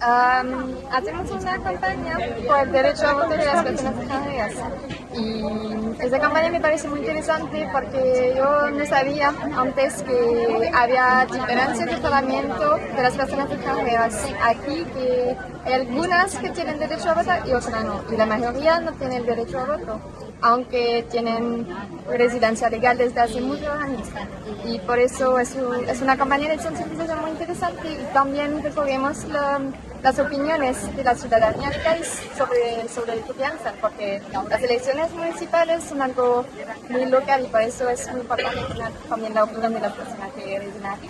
Um, hacemos una campaña por el derecho a voto de las personas extranjeras y esa campaña me parece muy interesante porque yo no sabía antes que había diferencias de tratamiento de las personas extranjeras aquí que algunas que tienen derecho a votar y otras no. Y la mayoría no tienen derecho a voto aunque tienen residencia legal desde hace muchos años. Y por eso es, una campaña de sensibilización muy interesante y también recogemos las opiniones de la ciudadanía sobre, sobre lo que piensan, porque las elecciones municipales son algo muy local y por eso es muy importante tener también la opinión de las personas que residen aquí.